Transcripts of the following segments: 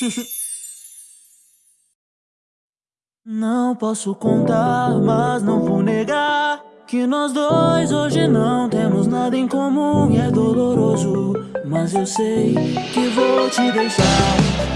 Não posso contar, mas não vou negar Que nós dois hoje não temos nada em comum. E é doloroso Mas eu sei que vou te deixar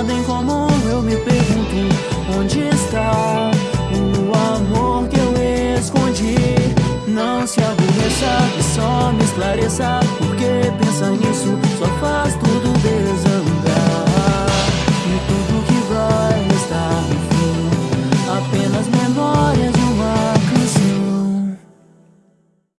nada em comum. Eu me pergunto onde está o amor que eu escondi. Não se aborreça e só me esclareça porque pensa nisso.